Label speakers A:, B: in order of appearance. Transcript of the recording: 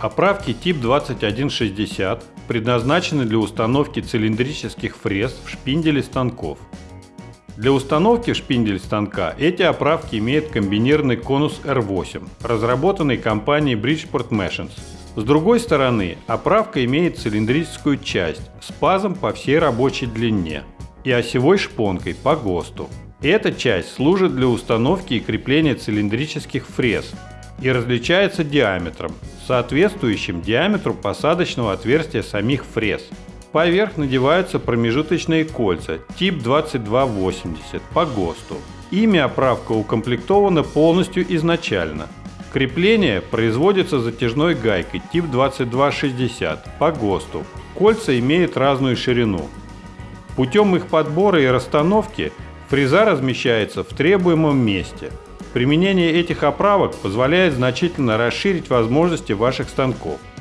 A: Оправки тип 2160 предназначены для установки цилиндрических фрез в шпинделе станков. Для установки в шпиндель станка эти оправки имеют комбинированный конус R8, разработанный компанией Bridgeport Machines. С другой стороны, оправка имеет цилиндрическую часть с пазом по всей рабочей длине и осевой шпонкой по ГОСТу. Эта часть служит для установки и крепления цилиндрических фрез и различается диаметром, соответствующим диаметру посадочного отверстия самих фрез. Поверх надеваются промежуточные кольца тип 2280 по ГОСТу. Ими оправка укомплектована полностью изначально. Крепление производится затяжной гайкой тип 2260 по ГОСТу. Кольца имеют разную ширину. Путем их подбора и расстановки фреза размещается в требуемом месте – Применение этих оправок позволяет значительно расширить возможности ваших станков –